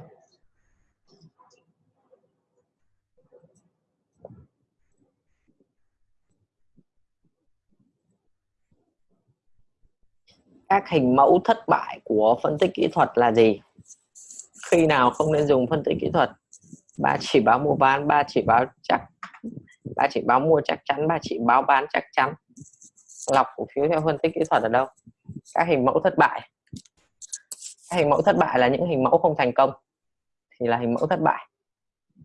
Các hình mẫu thất bại của phân tích kỹ thuật là gì? Khi nào không nên dùng phân tích kỹ thuật? Ba chỉ báo mua bán, ba chỉ báo chắc, ba chỉ báo mua chắc chắn, ba chỉ báo bán chắc chắn. Lọc cổ phiếu theo phân tích kỹ thuật ở đâu? Các hình mẫu thất bại. Các hình mẫu thất bại là những hình mẫu không thành công, thì là hình mẫu thất bại.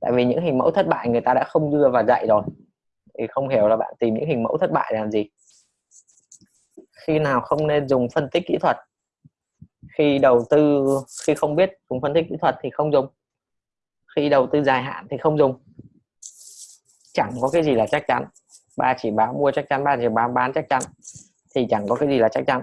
Tại vì những hình mẫu thất bại người ta đã không đưa vào dạy rồi, thì không hiểu là bạn tìm những hình mẫu thất bại làm gì khi nào không nên dùng phân tích kỹ thuật. Khi đầu tư, khi không biết dùng phân tích kỹ thuật thì không dùng. Khi đầu tư dài hạn thì không dùng. Chẳng có cái gì là chắc chắn. Ba chỉ báo mua chắc chắn, ba chỉ báo bán chắc chắn. Thì chẳng có cái gì là chắc chắn.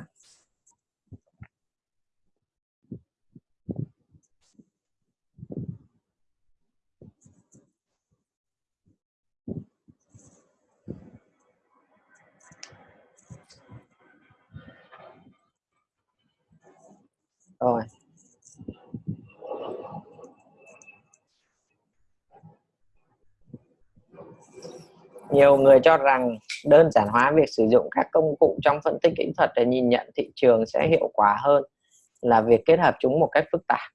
Rồi. Nhiều người cho rằng đơn giản hóa việc sử dụng các công cụ trong phân tích kỹ thuật để nhìn nhận thị trường sẽ hiệu quả hơn là việc kết hợp chúng một cách phức tạp.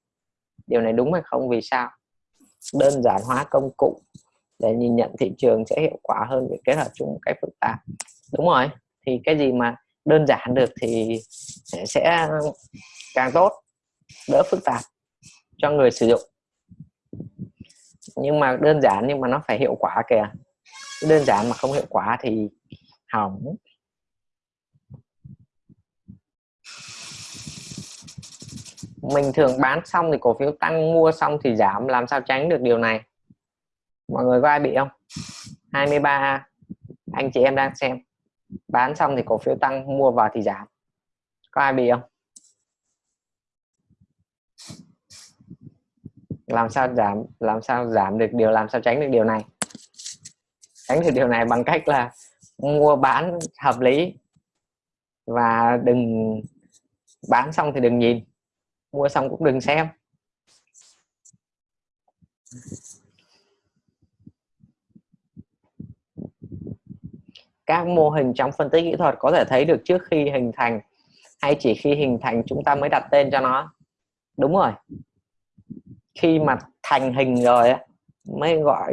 Điều này đúng hay không? Vì sao? Đơn giản hóa công cụ để nhìn nhận thị trường sẽ hiệu quả hơn việc kết hợp chúng một cách phức tạp. Đúng rồi. Thì cái gì mà đơn giản được thì sẽ càng tốt, đỡ phức tạp cho người sử dụng. Nhưng mà đơn giản nhưng mà nó phải hiệu quả kìa. Đơn giản mà không hiệu quả thì hỏng. Mình thường bán xong thì cổ phiếu tăng, mua xong thì giảm. Làm sao tránh được điều này? Mọi người có ai bị không? 23 anh chị em đang xem bán xong thì cổ phiếu tăng, mua vào thì giảm. Có ai bị không? Làm sao giảm, làm sao giảm được điều, làm sao tránh được điều này? Tránh được điều này bằng cách là mua bán hợp lý và đừng bán xong thì đừng nhìn, mua xong cũng đừng xem. Các mô hình trong phân tích kỹ thuật có thể thấy được trước khi hình thành hay chỉ khi hình thành chúng ta mới đặt tên cho nó. Đúng rồi. Khi mà thành hình rồi mới gọi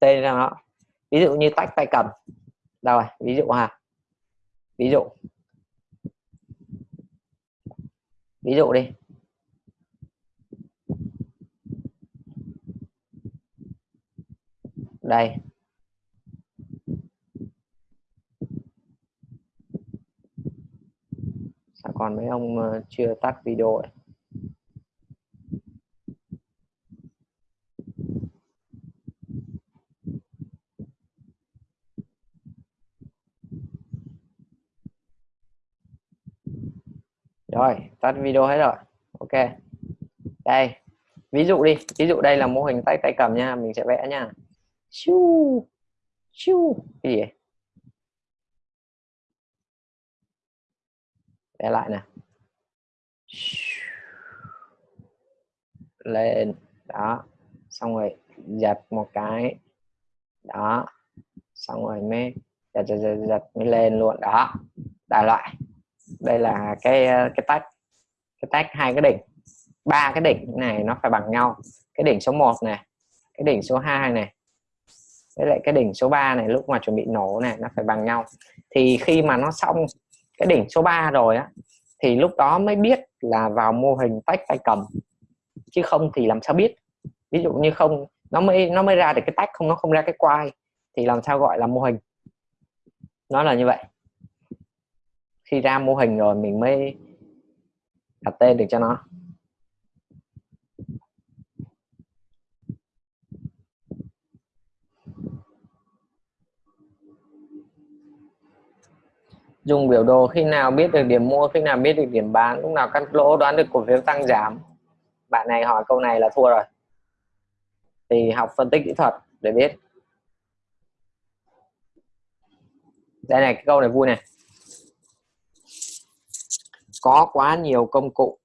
tên cho nó. Ví dụ như tách tay cầm. Đâu rồi? Ví dụ ha ví dụ. Ví dụ đi. Đây sao còn mấy ông ờ, chưa tắt video ấy? rồi, tắt video hết rồi. Ok. Đây, ví dụ đi. Ví dụ đây là mô hình tay tay cầm nha. Mình sẽ vẽ nha. Chu chu. Cái gì vẽ lại nè. Lên. Đó. Xong rồi giật một cái. Đó. Xong rồi mới giật giật giật, giật mới lên luôn. Đó. Đại loại. Đây là cái cái tách. Cái tách hai cái đỉnh. Ba cái đỉnh này nó phải bằng nhau. Cái đỉnh số 1 này. Cái đỉnh số 2 này. Với lại cái đỉnh số 3 này lúc mà chuẩn bị nổ này nó phải bằng nhau. Thì khi mà nó xong cái đỉnh số 3 rồi á, thì lúc đó mới biết là vào mô hình tách tay cầm, chứ không thì làm sao biết? Ví dụ như không, nó mới nó mới ra được cái tách không, nó không ra cái quai thì làm sao gọi là mô hình? Nó là như vậy. Khi ra mô hình rồi mình mới đặt tên được cho nó. Dùng biểu đồ khi nào biết được điểm mua, khi nào biết được điểm bán, lúc nào cắt lỗ, đoán được cổ phiếu tăng giảm. Bạn này hỏi câu này là thua rồi. Thì học phân tích kỹ thuật để biết. Đây này, cái câu này vui này. Có quá nhiều công cụ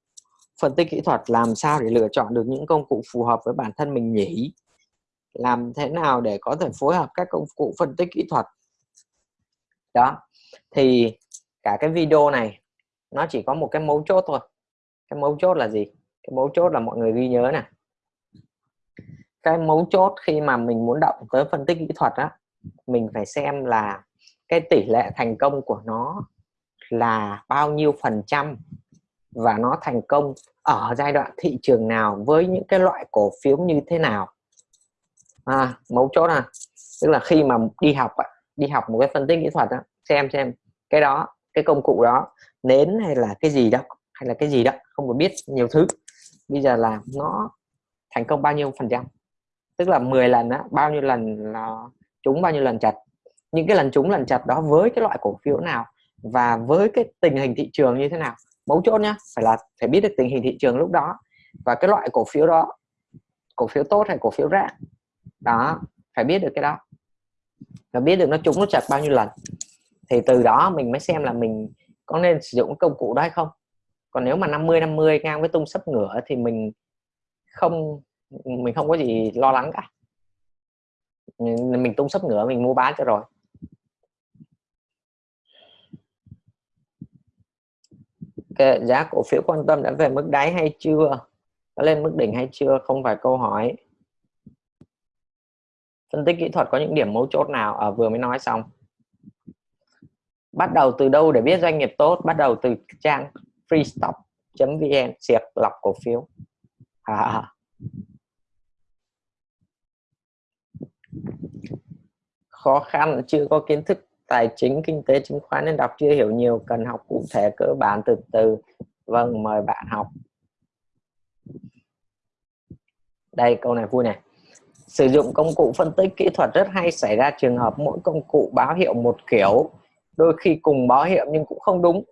phân tích kỹ thuật, làm sao để lựa chọn được những công cụ phù hợp với bản thân mình nhỉ? Làm thế nào để có thể phối hợp các công cụ phân tích kỹ thuật? Đó thì cả cái video này nó chỉ có một cái mấu chốt thôi. Cái mấu chốt là gì? Cái mấu chốt là mọi người ghi nhớ nè cái mấu chốt khi mà mình muốn động tới phân tích kỹ thuật á mình phải xem là cái tỷ lệ thành công của nó là bao nhiêu phần trăm và nó thành công ở giai đoạn thị trường nào với những cái loại cổ phiếu như thế nào. À, mấu chốt à tức là khi mà đi học đi học một cái phân tích kỹ thuật đó, xem xem. Cái đó, cái công cụ đó, nến hay là cái gì đó, hay là cái gì đó, không có biết nhiều thứ. Bây giờ là nó thành công bao nhiêu phần trăm? Tức là 10 lần á, bao nhiêu lần là trúng, bao nhiêu lần chặt? Những cái lần trúng, lần chặt đó với cái loại cổ phiếu nào và với cái tình hình thị trường như thế nào? Mấu chốt nhá, phải là, phải biết được tình hình thị trường lúc đó và cái loại cổ phiếu đó, cổ phiếu tốt hay cổ phiếu rác đó, phải biết được cái đó. Và biết được nó trúng, nó chặt bao nhiêu lần thì từ đó mình mới xem là mình có nên sử dụng công cụ đó hay không. Còn nếu mà 50 50 ngang với tung sấp ngửa thì mình không mình không có gì lo lắng cả. Mình tung sấp ngửa mình mua bán cho rồi. Okay, giá cổ phiếu quan tâm đã về mức đáy hay chưa? Đã lên mức đỉnh hay chưa? Không phải câu hỏi. Phân tích kỹ thuật có những điểm mấu chốt nào? Ở à, vừa mới nói xong bắt đầu từ đâu để biết doanh nghiệp tốt? Bắt đầu từ trang freestock vn siệt lọc cổ phiếu. À. khó khăn, chưa có kiến thức tài chính, kinh tế, chứng khoán nên đọc, chưa hiểu nhiều, cần học cụ thể cơ bản từ từ. Vâng mời bạn học. Đây, câu này vui này. Sử dụng công cụ phân tích kỹ thuật rất hay, xảy ra trường hợp mỗi công cụ báo hiệu một kiểu đôi khi cùng báo hiệu nhưng cũng không đúng.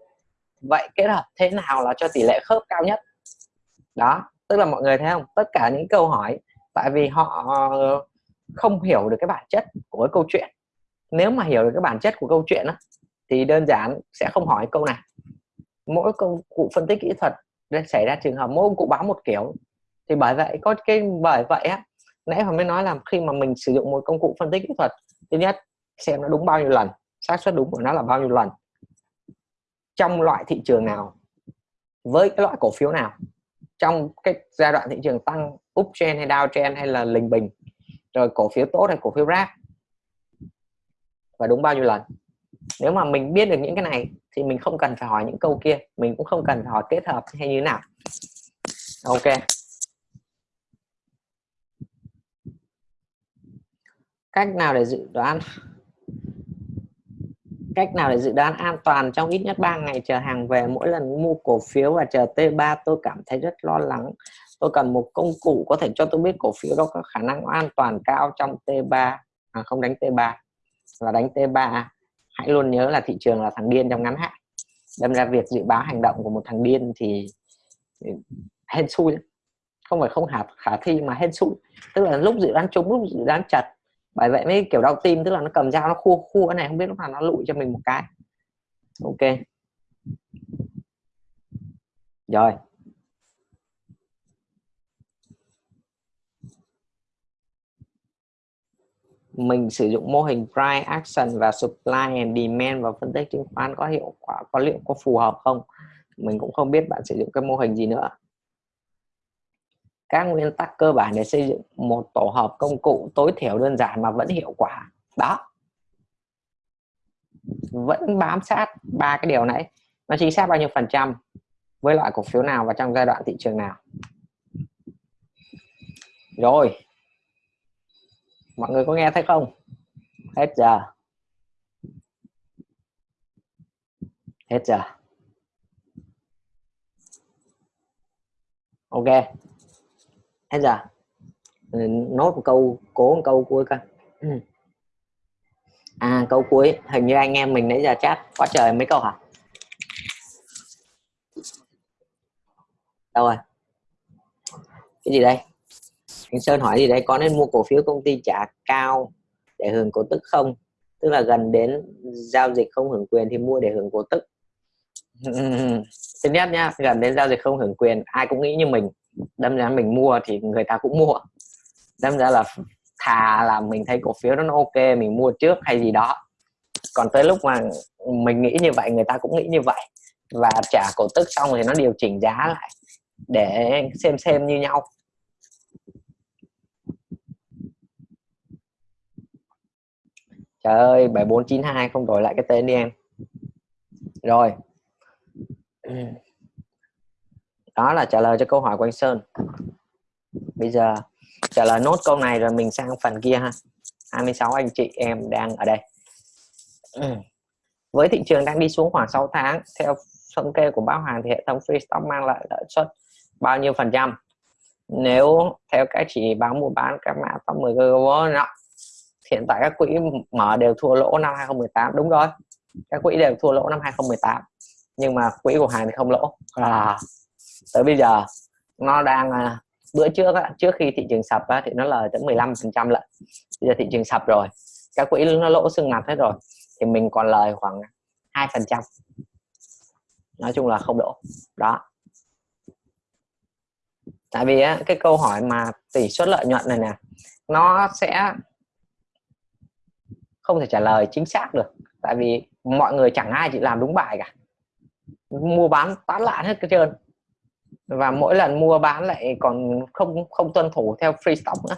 Vậy kết hợp thế nào là cho tỷ lệ khớp cao nhất? Đó tức là mọi người thấy không? Tất cả những câu hỏi tại vì họ ờ, không hiểu được cái bản chất của cái câu chuyện. Nếu mà hiểu được cái bản chất của câu chuyện đó, thì đơn giản sẽ không hỏi câu này. Mỗi công cụ phân tích kỹ thuật xảy ra trường hợp mỗi công cụ báo một kiểu. Thì bởi vậy có cái bởi vậy á nãy hôm mới nói là khi mà mình sử dụng một công cụ phân tích kỹ thuật thứ nhất xem nó đúng bao nhiêu lần xác suất đúng của nó là bao nhiêu lần? Trong loại thị trường nào? Với cái loại cổ phiếu nào? Trong cái giai đoạn thị trường tăng uptrend hay downtrend hay là lình bình? Rồi cổ phiếu tốt hay cổ phiếu rác? Và đúng bao nhiêu lần? Nếu mà mình biết được những cái này thì mình không cần phải hỏi những câu kia, mình cũng không cần phải hỏi kết hợp hay như thế nào. Ok. Cách nào để dự đoán? Cách nào để dự đoán an toàn trong ít nhất 3 ngày chờ hàng về? Mỗi lần mua cổ phiếu và chờ T3 tôi cảm thấy rất lo lắng. Tôi cần một công cụ có thể cho tôi biết cổ phiếu đó có khả năng an toàn cao trong T3 à, không đánh T3 và đánh T3 à? hãy luôn nhớ là thị trường là thằng điên trong ngắn hạn. Đâm ra việc dự báo hành động của một thằng điên thì hên xui. Không phải không khả khả thi mà hên xui. Tức là lúc dự đoán trúng lúc dự đoán chật bởi vậy mới kiểu đau tim, tức là nó cầm dao nó khua khua cái này, không biết lúc nào nó lụi cho mình một cái. Ok. Rồi. Mình sử dụng mô hình price action và supply and demand và phân tích chứng khoán có hiệu quả, có liệu có phù hợp không? Mình cũng không biết bạn sử dụng cái mô hình gì nữa các nguyên tắc cơ bản để xây dựng một tổ hợp công cụ tối thiểu đơn giản mà vẫn hiệu quả. Đó. Vẫn bám sát ba cái điều này. Nó chính xác bao nhiêu phần trăm với loại cổ phiếu nào và trong giai đoạn thị trường nào. Rồi. Mọi người có nghe thấy không? Hết giờ. Hết giờ. Ok hết giờ ừ, nốt một câu, cố một câu cuối coi. Ừ. À câu cuối. Hình như anh em mình nãy giờ chat quá trời mấy câu hả? Đâu rồi? Cái gì đây? Anh Sơn hỏi gì đây? Có nên mua cổ phiếu công ty trả cao để hưởng cổ tức không? Tức là gần đến giao dịch không hưởng quyền thì mua để hưởng cổ tức. Thứ nhất nhá, gần đến giao dịch không hưởng quyền, ai cũng nghĩ như mình đâm ra mình mua thì người ta cũng mua. Đâm ra là thà là mình thấy cổ phiếu nó ok, mình mua trước hay gì đó. Còn tới lúc mà mình nghĩ như vậy, người ta cũng nghĩ như vậy. Và trả cổ tức xong thì nó điều chỉnh giá lại để xem xem như nhau. Trời ơi 7492 không đổi lại cái tên đi em. Rồi đó là trả lời cho câu hỏi của anh Sơn. Bây giờ trả lời nốt câu này rồi mình sang phần kia ha. 26 anh chị em đang ở đây. Ừ. Với thị trường đang đi xuống khoảng 6 tháng theo thống kê của báo hàng thì hệ thống free stock mang lại lợi suất bao nhiêu phần trăm? Nếu theo các chỉ báo mua bán các mã top 10 global hiện tại các quỹ mở đều thua lỗ năm 2018 đúng rồi các quỹ đều thua lỗ năm 2018 nhưng mà quỹ của hàng thì không lỗ. À, tới bây giờ nó đang à, bữa trước á, trước khi thị trường sập á, thì nó lời tới 15 phần trăm lận. Bây giờ thị trường sập rồi các quỹ nó lỗ xương mặt hết rồi thì mình còn lời khoảng hai phần trăm. Nói chung là không lỗ đó. Tại vì á, cái câu hỏi mà tỷ suất lợi nhuận này nè nó sẽ không thể trả lời chính xác được tại vì mọi người chẳng ai chỉ làm đúng bài cả. Mua bán tán loạn hết cái trơn và mỗi lần mua bán lại còn không không tuân thủ theo free stock nữa.